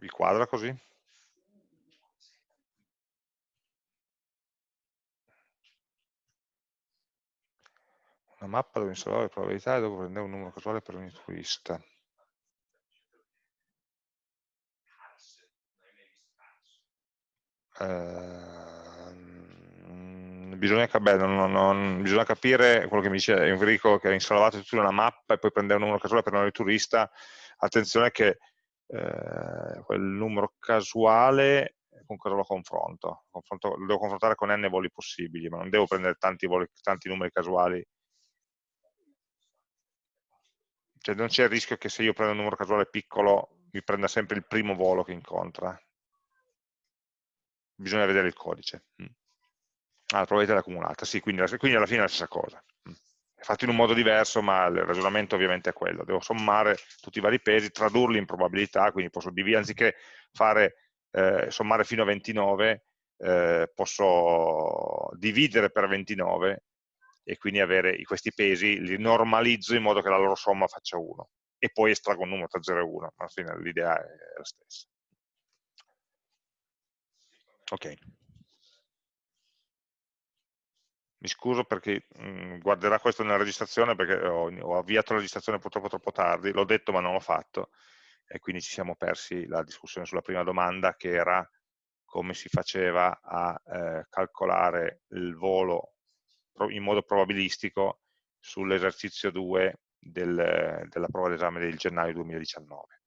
Vi quadra così? Una mappa dove installare le probabilità e dopo prendere un numero casuale per ogni turista. Uh, bisogna, beh, non, non, bisogna, capire quello che mi dice Enrico che ha installato tutta una mappa e poi prendere un numero casuale per ogni turista attenzione che eh, quel numero casuale con cosa lo confronto? confronto? Lo devo confrontare con n voli possibili ma non devo prendere tanti, voli, tanti numeri casuali cioè non c'è il rischio che se io prendo un numero casuale piccolo mi prenda sempre il primo volo che incontra. Bisogna vedere il codice. Mm. Ah, la probabilità è accumulata, sì, quindi, quindi, alla fine è la stessa cosa. È fatto in un modo diverso, ma il ragionamento ovviamente è quello. Devo sommare tutti i vari pesi, tradurli in probabilità, quindi posso dividere, anziché fare, eh, sommare fino a 29, eh, posso dividere per 29 e quindi avere questi pesi, li normalizzo in modo che la loro somma faccia 1 e poi estraggo un numero tra 0 e 1, ma alla fine l'idea è la stessa. Ok. Mi scuso perché mh, mm, guarderà questo nella registrazione perché ho, ho avviato la registrazione purtroppo troppo tardi, l'ho detto ma non l'ho fatto e quindi ci siamo persi la discussione sulla prima domanda che era come si faceva a eh, calcolare il volo in modo probabilistico sull'esercizio 2 del, della prova d'esame del gennaio 2019.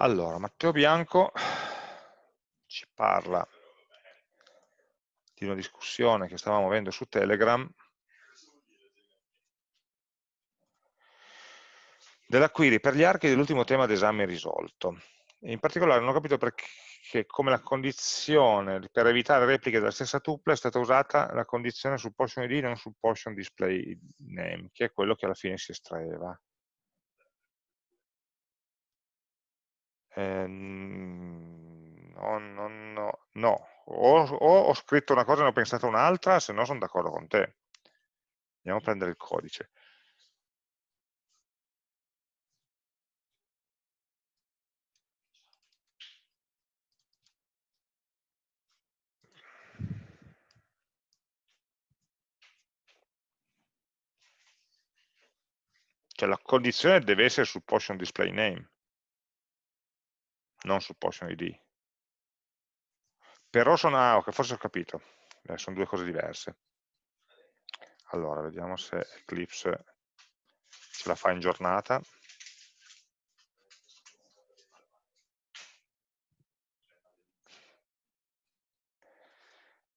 Allora, Matteo Bianco ci parla di una discussione che stavamo avendo su Telegram della query per gli archi dell'ultimo tema d'esame risolto. In particolare non ho capito perché come la condizione per evitare repliche della stessa tuple è stata usata la condizione sul portion ID non sul portion display name, che è quello che alla fine si estraeva. Eh, no, no, no, no, o, o ho scritto una cosa e ne ho pensato un'altra, se no sono d'accordo con te. Andiamo a prendere il codice. Cioè la condizione deve essere sul portion display name, non sul portion ID. Però sono, ah, ok, forse ho capito, eh, sono due cose diverse. Allora, vediamo se Eclipse ce la fa in giornata.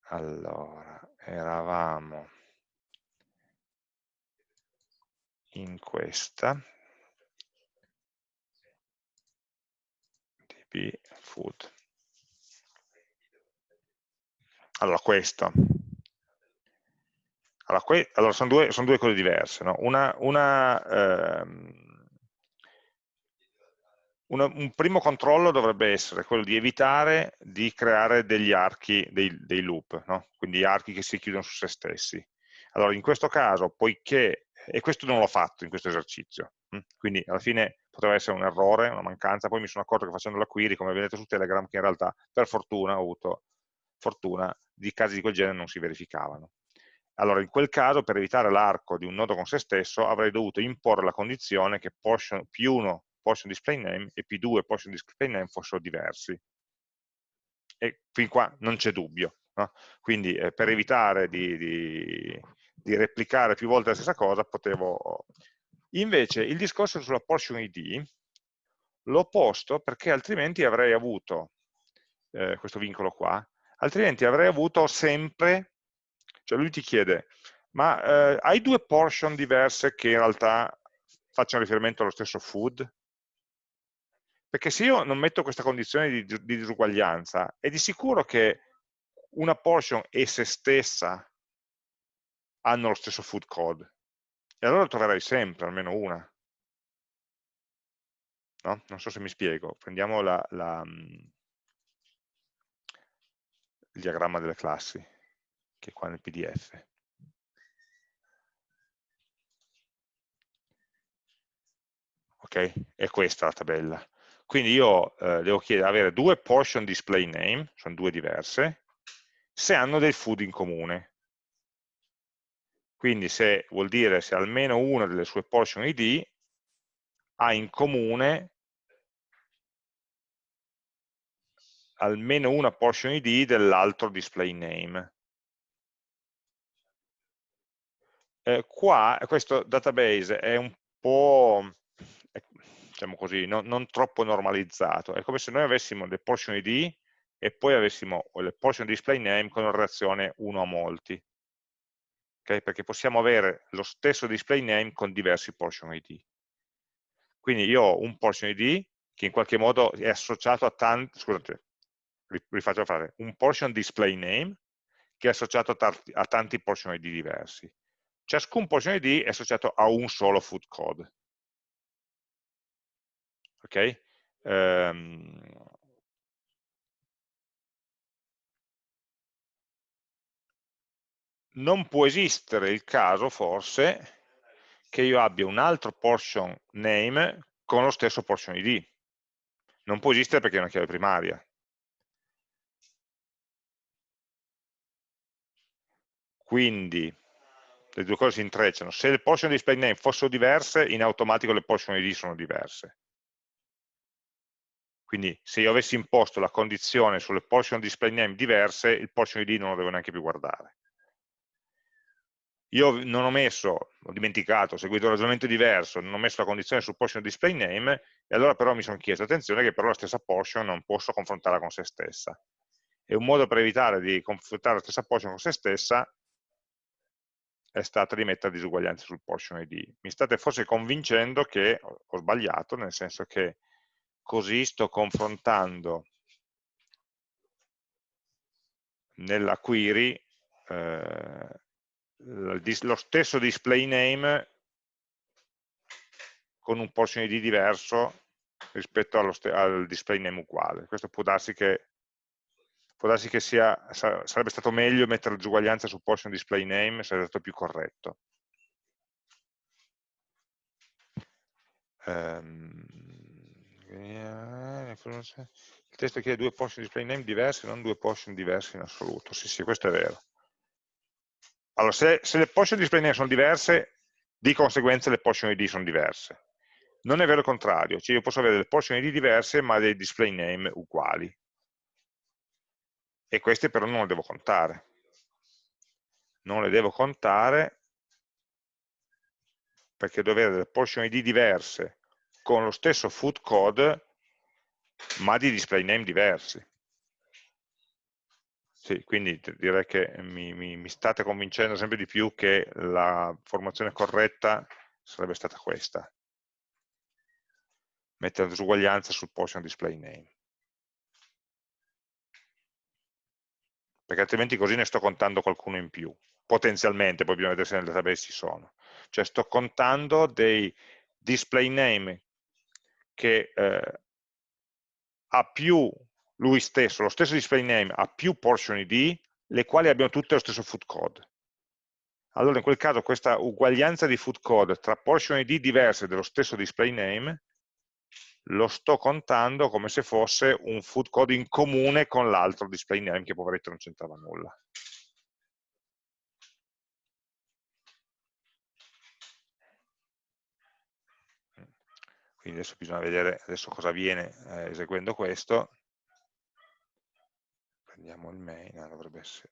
Allora, eravamo in questa, db food. Allora, questo. Allora, que allora sono, due, sono, due, cose diverse. No? Una, una, ehm, una, un primo controllo dovrebbe essere quello di evitare di creare degli archi, dei, dei loop, no? quindi archi che si chiudono su se stessi. Allora, in questo caso, poiché, e questo non l'ho fatto in questo esercizio, hm? quindi alla fine poteva essere un errore, una mancanza, poi mi sono accorto che facendo la query, come vedete su Telegram, che in realtà per fortuna ho avuto fortuna di casi di quel genere non si verificavano. Allora, in quel caso, per evitare l'arco di un nodo con se stesso, avrei dovuto imporre la condizione che portion, P1 portion display name e P2 portion display name fossero diversi. E fin qua non c'è dubbio. No? Quindi, eh, per evitare di, di, di replicare più volte la stessa cosa, potevo... Invece, il discorso sulla portion ID l'ho posto perché altrimenti avrei avuto eh, questo vincolo qua, altrimenti avrei avuto sempre, cioè lui ti chiede, ma eh, hai due portion diverse che in realtà facciano riferimento allo stesso food? Perché se io non metto questa condizione di, di disuguaglianza, è di sicuro che una portion e se stessa hanno lo stesso food code. E allora troverai sempre almeno una. no? non so se mi spiego, prendiamo la, la, mm, il diagramma delle classi, che è qua nel PDF. Ok? È questa la tabella. Quindi io eh, devo chiedere, avere due portion display name, sono due diverse, se hanno del food in comune. Quindi se vuol dire se almeno una delle sue portion id ha in comune almeno una portion id dell'altro display name. Eh, qua questo database è un po' diciamo così, no, non troppo normalizzato. È come se noi avessimo le portion id e poi avessimo le portion display name con relazione 1 a molti. Okay? Perché possiamo avere lo stesso display name con diversi portion id. Quindi io ho un portion id che in qualche modo è associato a tanti, scusate, rifaccio fare, un portion display name che è associato a, a tanti portion id diversi. Ciascun portion id è associato a un solo food code ok? Um, non può esistere il caso, forse, che io abbia un altro portion name con lo stesso portion id. Non può esistere perché è una chiave primaria. Quindi, le due cose si intrecciano. Se le portion display name fossero diverse, in automatico le portion id sono diverse. Quindi se io avessi imposto la condizione sulle portion display name diverse, il portion id non lo devo neanche più guardare. Io non ho messo, ho dimenticato, ho seguito un ragionamento diverso, non ho messo la condizione sul portion display name, e allora però mi sono chiesto, attenzione che però la stessa portion non posso confrontarla con se stessa. E un modo per evitare di confrontare la stessa portion con se stessa è stato di mettere disuguaglianze sul portion id. Mi state forse convincendo che ho sbagliato, nel senso che così sto confrontando nella query eh, lo stesso display name con un portion ID diverso rispetto al display name uguale. Questo può darsi che, può darsi che sia, sarebbe stato meglio mettere disuguaglianza su portion display name, sarebbe stato più corretto. Um, il testo chiede due portion display name diversi, non due portion diversi in assoluto. Sì, sì, questo è vero. Allora, se, se le portion display name sono diverse, di conseguenza le portion ID sono diverse. Non è vero il contrario, cioè io posso avere delle portion ID diverse ma dei display name uguali. E queste però non le devo contare. Non le devo contare perché devo avere delle portion ID diverse con lo stesso food code ma di display name diversi. Sì, quindi direi che mi, mi, mi, state convincendo sempre di più che la formazione corretta sarebbe stata questa. Mettere la disuguaglianza sul portion display name. Perché altrimenti così ne sto contando qualcuno in più. Potenzialmente, poi bisogna vedere se nel database ci sono. Cioè sto contando dei display name che eh, ha più lui stesso, lo stesso display name ha più portion id, le quali abbiano tutte lo stesso food code. Allora in quel caso questa uguaglianza di food code tra portion id diverse dello stesso display name lo sto contando come se fosse un food code in comune con l'altro display name che poveretto non c'entrava nulla. Quindi adesso bisogna vedere adesso cosa avviene eh, eseguendo questo. Prendiamo il main, ah, dovrebbe essere...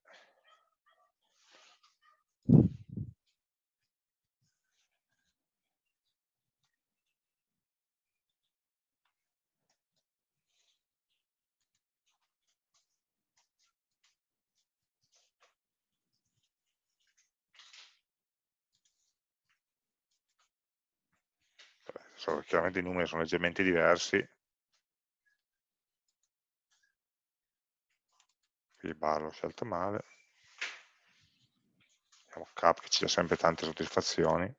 chiaramente i numeri sono leggermente diversi, il bar l'ho scelto male, vediamo cap che ci dà sempre tante soddisfazioni,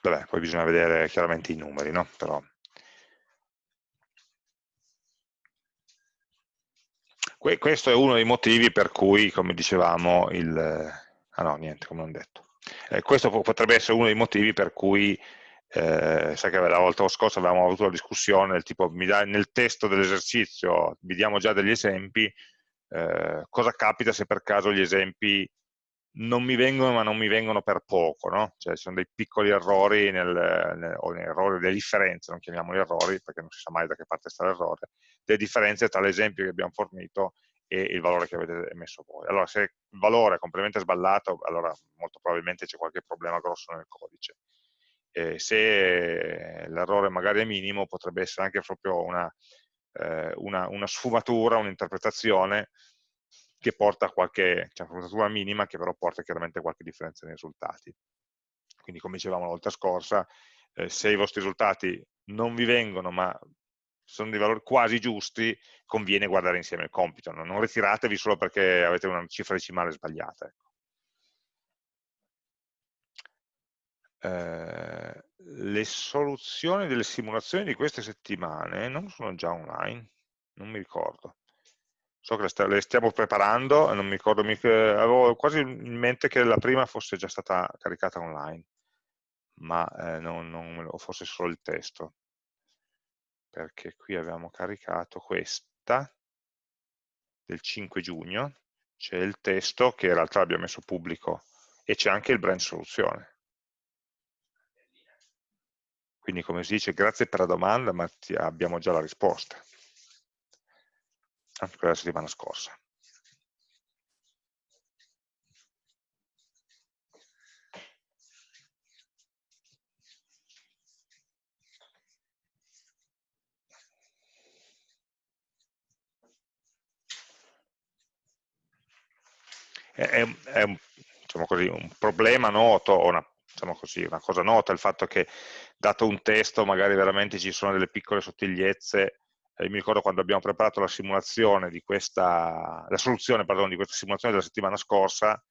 vabbè, poi bisogna vedere chiaramente i numeri, no? Però, questo è uno dei motivi per cui, come dicevamo, il... ah no, niente, come non detto. Eh, questo potrebbe essere uno dei motivi per cui, eh, sai che la volta scorsa avevamo avuto la discussione del tipo, dai, nel testo dell'esercizio vi diamo già degli esempi, eh, cosa capita se per caso gli esempi non mi vengono ma non mi vengono per poco, no? cioè ci sono dei piccoli errori nel, nel, o errori, delle differenze, non chiamiamoli errori perché non si sa mai da che parte sta l'errore, delle differenze tra l'esempio che abbiamo fornito e il valore che avete messo voi. Allora se il valore è completamente sballato, allora molto probabilmente c'è qualche problema grosso nel codice. E se l'errore magari è minimo, potrebbe essere anche proprio una, eh, una, una sfumatura, un'interpretazione che porta a qualche, cioè una sfumatura minima che però porta chiaramente a qualche differenza nei risultati. Quindi come dicevamo la volta scorsa, eh, se i vostri risultati non vi vengono ma sono dei valori quasi giusti, conviene guardare insieme il compito, no? non ritiratevi solo perché avete una cifra decimale sbagliata. Ecco. Eh, le soluzioni delle simulazioni di queste settimane non sono già online, non mi ricordo. So che le stiamo preparando, non mi ricordo mica, avevo quasi in mente che la prima fosse già stata caricata online, ma eh, non, non, o fosse solo il testo perché qui abbiamo caricato questa del 5 giugno, c'è il testo che in realtà abbiamo messo pubblico e c'è anche il branch soluzione. Quindi come si dice, grazie per la domanda, ma abbiamo già la risposta. Anche quella settimana scorsa. è, è un, diciamo così, un, problema noto, una, diciamo così, una cosa nota, il fatto che dato un testo magari veramente ci sono delle piccole sottigliezze, eh, mi ricordo quando abbiamo preparato la simulazione di questa, la soluzione pardon, di questa simulazione della settimana scorsa,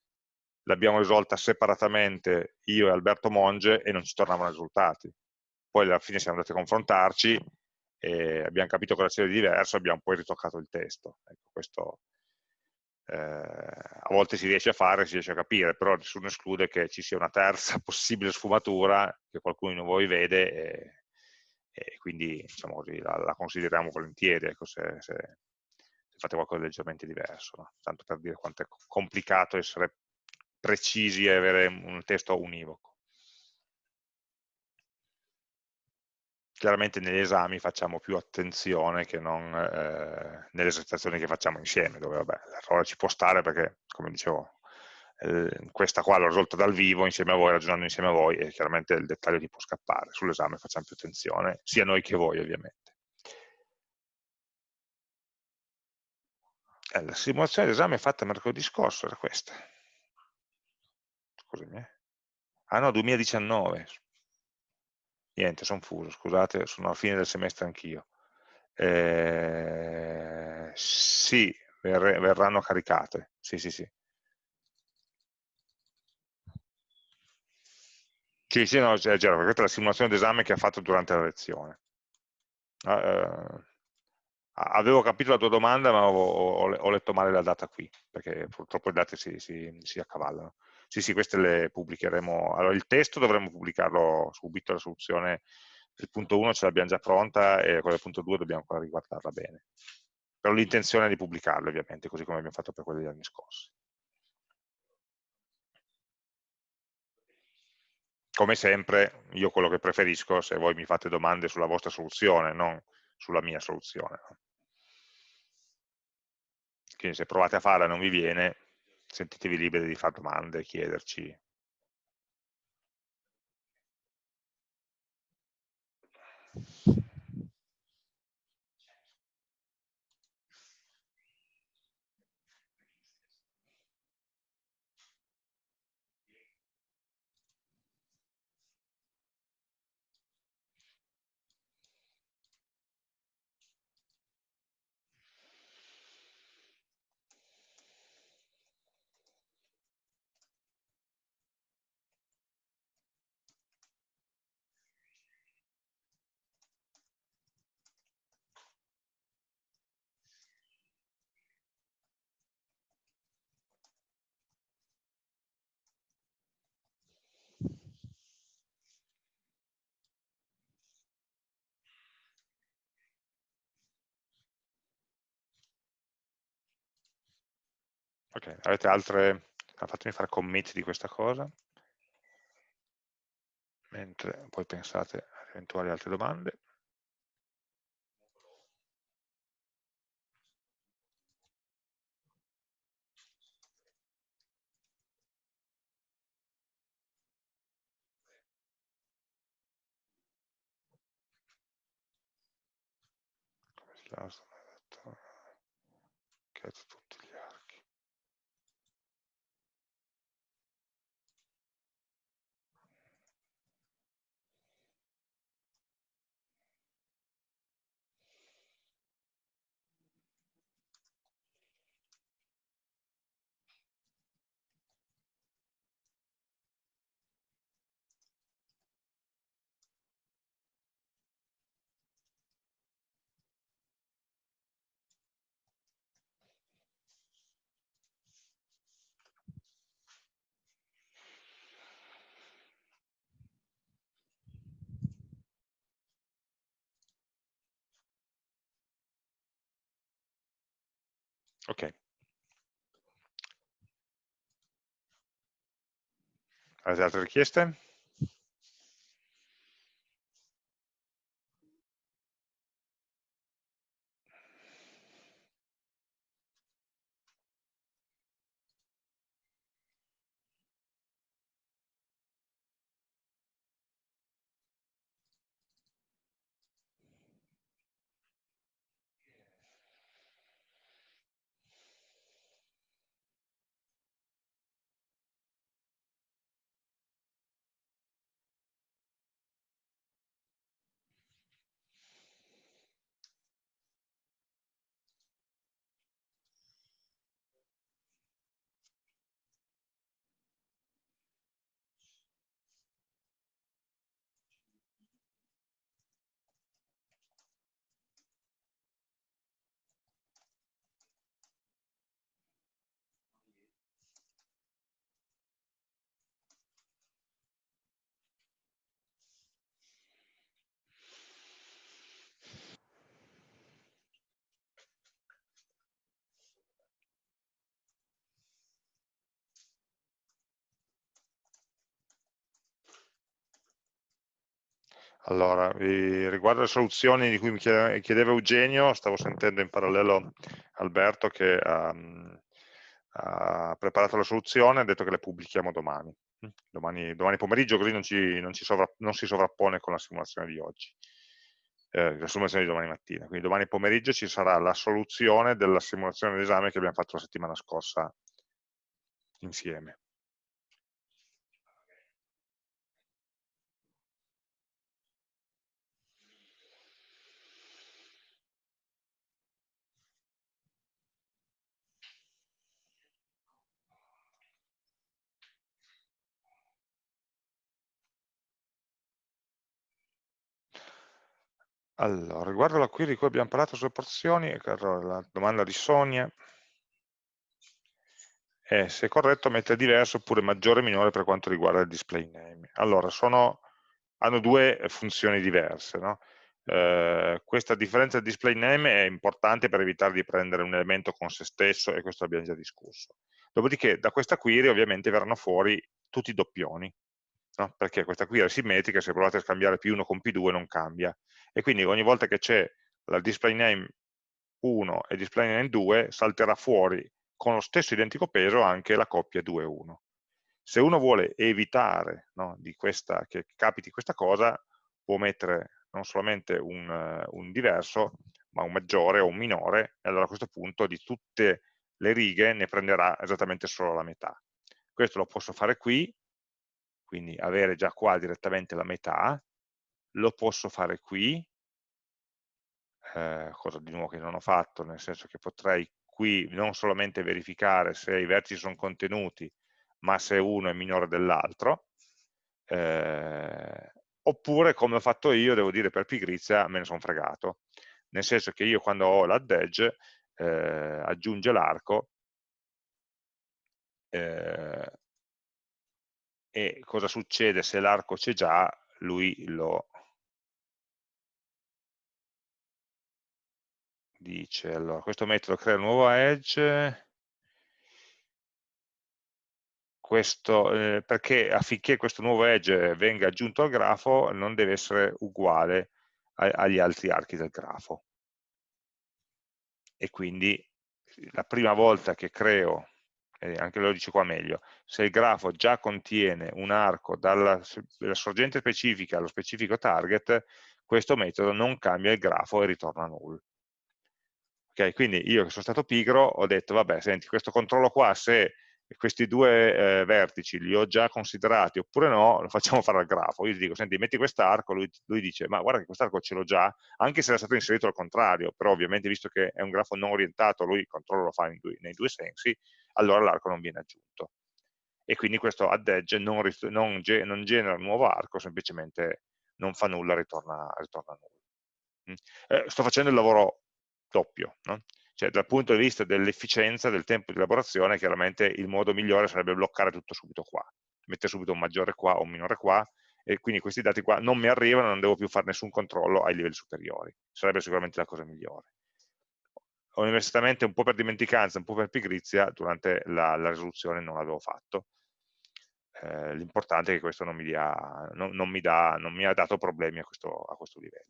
l'abbiamo risolta separatamente io e Alberto Monge e non ci tornavano risultati. Poi alla fine siamo andati a confrontarci e abbiamo capito cosa c'era di diverso, abbiamo poi ritoccato il testo. Ecco, questo eh, a volte si riesce a fare, si riesce a capire, però nessuno esclude che ci sia una terza possibile sfumatura che qualcuno di voi vede e, e quindi diciamo così, la, la, consideriamo volentieri ecco, se, se, se, fate qualcosa di leggermente diverso, no? tanto per dire quanto è complicato essere precisi e avere un testo univoco. Chiaramente negli esami facciamo più attenzione che non eh, nelle esercitazioni che facciamo insieme, dove l'errore ci può stare perché, come dicevo, eh, questa qua l'ho risolta dal vivo insieme a voi, ragionando insieme a voi e chiaramente il dettaglio ti può scappare. Sull'esame facciamo più attenzione, sia noi che voi ovviamente. Eh, la simulazione d'esame fatta mercoledì scorso era questa. Scusami. Eh. Ah no, 2019, Niente, sono fuso, scusate, sono alla fine del semestre anch'io. Eh, sì, ver verranno caricate, sì, sì, sì. Sì, sì, no, è vero, questa è la simulazione d'esame che ha fatto durante la lezione. Uh, avevo capito la tua domanda, ma ho, ho, ho, letto male la data qui, perché purtroppo le date si, si, si accavallano. Sì, sì, queste le pubblicheremo. Allora, il testo dovremmo pubblicarlo subito, la soluzione del punto 1 ce l'abbiamo già pronta e quella del punto 2 dobbiamo ancora riguardarla bene. Però l'intenzione è di pubblicarlo, ovviamente, così come abbiamo fatto per quelli degli anni scorsi. Come sempre, io quello che preferisco, se voi mi fate domande sulla vostra soluzione, non sulla mia soluzione. Quindi se provate a farla e non vi viene, sentitevi liberi di fare domande, chiederci. Ok, avete altre... Ah, fatemi fare commit di questa cosa, mentre poi pensate a eventuali altre domande. Come Ok. Altre richieste? Allora, riguardo alle soluzioni di cui mi chiedeva Eugenio, stavo sentendo in parallelo Alberto che um, ha preparato la soluzione, ha detto che le pubblichiamo domani. Domani, domani pomeriggio, così non, ci, non, ci non, si sovrappone con la simulazione di oggi, eh, la simulazione di domani mattina. Quindi domani pomeriggio ci sarà la soluzione della simulazione d'esame che abbiamo fatto la settimana scorsa insieme. Allora, riguardo la query di cui abbiamo parlato sulle porzioni, la domanda di Sonia è se è corretto mettere diverso oppure maggiore o minore per quanto riguarda il display name. Allora, sono, hanno due funzioni diverse. No? Eh, questa differenza del display name è importante per evitare di prendere un elemento con se stesso e questo l'abbiamo già discusso. Dopodiché da questa query ovviamente verranno fuori tutti i doppioni, no? perché questa query è simmetrica, se provate a scambiare P1 con P2 non cambia e quindi ogni volta che c'è la display name 1 e display name 2 salterà fuori con lo stesso identico peso anche la coppia 2-1. Se uno vuole evitare no, questa, che capiti questa cosa, può mettere non solamente un, un, diverso, ma un maggiore o un minore, e allora a questo punto di tutte le righe ne prenderà esattamente solo la metà. Questo lo posso fare qui, quindi avere già qua direttamente la metà, lo posso fare qui, eh, cosa di nuovo che non ho fatto, nel senso che potrei qui non solamente verificare se i vertici sono contenuti, ma se uno è minore dell'altro, eh, oppure come ho fatto io, devo dire per pigrizia, me ne sono fregato, nel senso che io quando ho l'add edge eh, aggiunge l'arco eh, e cosa succede se l'arco c'è già, lui lo dice, allora, questo metodo crea nuovo edge, questo, eh, perché affinché questo nuovo edge venga aggiunto al grafo non deve essere uguale a, agli altri archi del grafo. E quindi la prima volta che creo, eh, anche lo dice qua meglio, se il grafo già contiene un arco dalla, sorgente specifica allo specifico target, questo metodo non cambia il grafo e ritorna null. Okay, quindi io che sono stato pigro ho detto, vabbè, senti, questo controllo qua, se questi due eh, vertici li ho già considerati oppure no, lo facciamo fare al grafo. Io gli dico, senti, metti quest'arco, lui, lui, dice, ma guarda che quest'arco ce l'ho già, anche se era stato inserito al contrario, però ovviamente visto che è un grafo non orientato, lui il controllo lo fa due, nei due sensi, allora l'arco non viene aggiunto. E quindi questo add edge non, non, non genera un nuovo arco, semplicemente non fa nulla, ritorna, ritorna nulla. Mm. Eh, sto facendo il lavoro doppio, no? cioè dal punto di vista dell'efficienza del tempo di elaborazione chiaramente il modo migliore sarebbe bloccare tutto subito qua, mettere subito un maggiore qua o un minore qua e quindi questi dati qua non mi arrivano, non devo più fare nessun controllo ai livelli superiori, sarebbe sicuramente la cosa migliore. Universitariamente un po' per dimenticanza, un po' per pigrizia, durante la, la risoluzione non l'avevo fatto. Eh, L'importante è che questo non mi, dia, non, non, mi da, non mi, ha dato problemi a questo, a questo livello.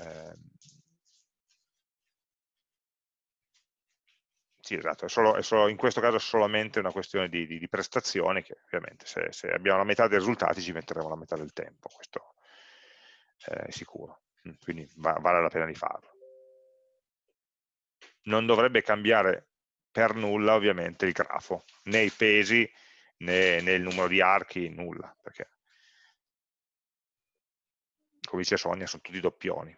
Eh, sì, esatto, è solo, è solo, in questo caso è solamente una questione di, di, di prestazioni che ovviamente se, se, abbiamo la metà dei risultati ci metteremo la metà del tempo, questo è sicuro, mm, quindi va, vale la pena di farlo. Non dovrebbe cambiare per nulla ovviamente il grafo, né i pesi né, né il numero di archi, nulla, perché come dice Sonia sono tutti doppioni.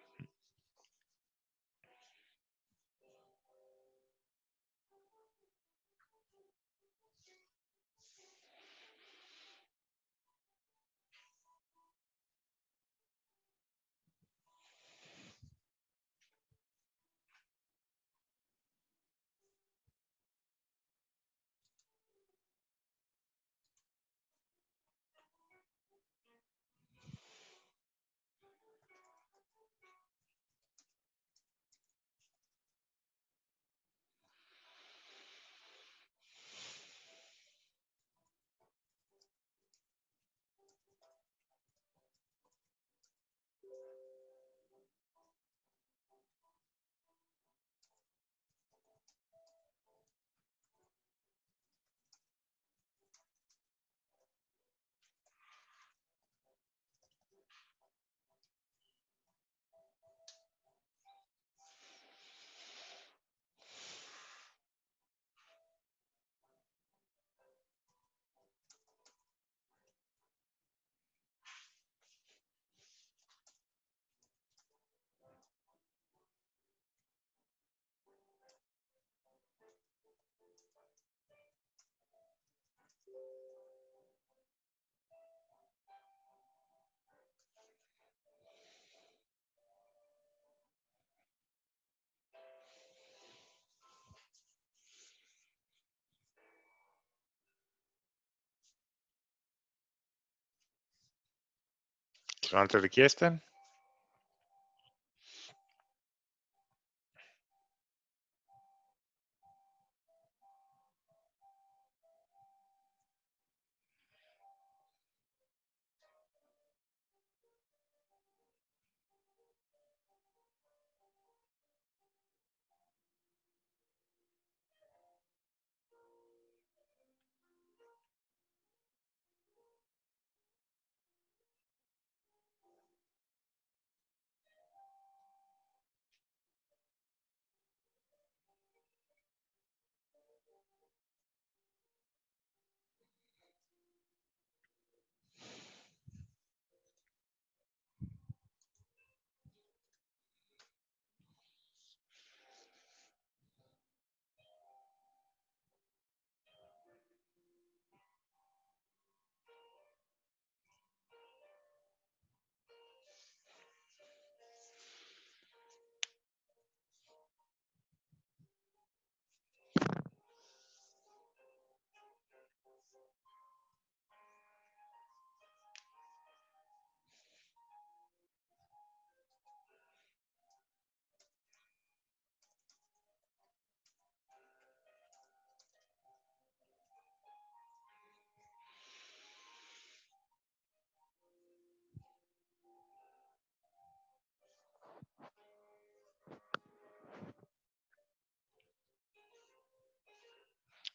Sono altre richieste?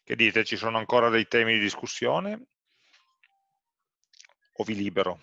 Che dite, ci sono ancora dei temi di discussione? O vi libero?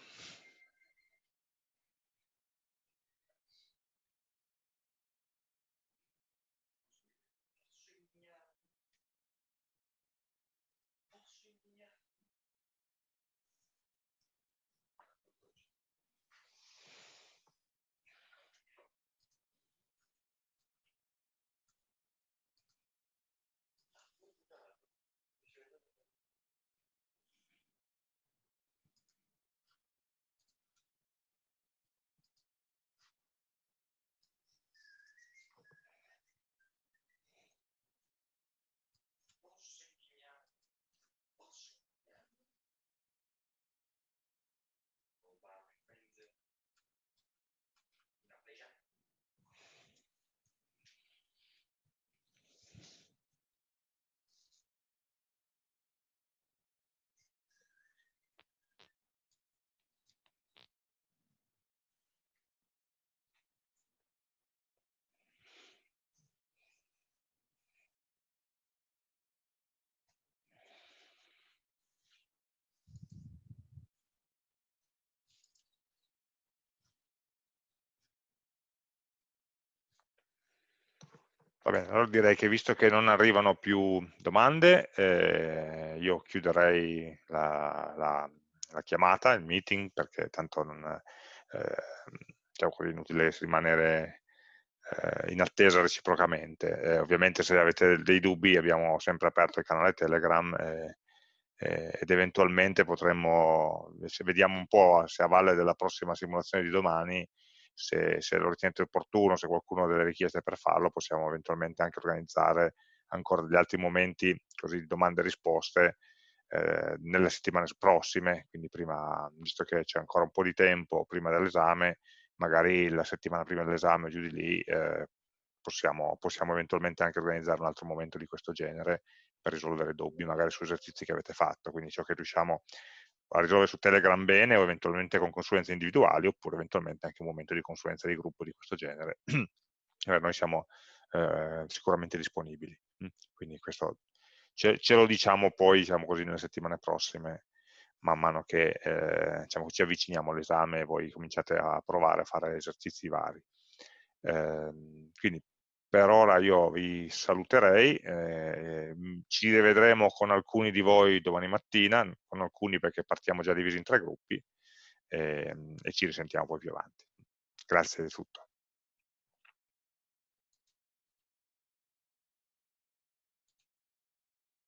Bene, allora direi che visto che non arrivano più domande, eh, io chiuderei la, la, la, chiamata, il meeting, perché tanto non, eh, così, inutile rimanere eh, in attesa reciprocamente. Eh, ovviamente se avete dei dubbi abbiamo sempre aperto il canale Telegram eh, eh, ed eventualmente potremmo, se vediamo un po' se a valle della prossima simulazione di domani, se, se lo ritenete opportuno, se qualcuno ha delle richieste per farlo, possiamo eventualmente anche organizzare ancora degli altri momenti così di domande e risposte eh, nelle settimane prossime, quindi prima, visto che c'è ancora un po' di tempo prima dell'esame, magari la settimana prima dell'esame o giù di lì eh, possiamo, possiamo, eventualmente anche organizzare un altro momento di questo genere per risolvere dubbi magari su esercizi che avete fatto, quindi ciò che riusciamo a risolvere su Telegram bene o eventualmente con consulenze individuali oppure eventualmente anche un momento di consulenza di gruppo di questo genere. noi siamo eh, sicuramente disponibili, mm, quindi questo ce, ce, lo diciamo poi diciamo così, nelle settimane prossime man mano che eh, diciamo, ci avviciniamo all'esame e voi cominciate a provare a fare esercizi vari. Eh, quindi per ora io vi saluterei, eh, ci rivedremo con alcuni di voi domani mattina, con alcuni perché partiamo già divisi in tre gruppi, eh, e ci risentiamo poi più avanti. Grazie di tutto.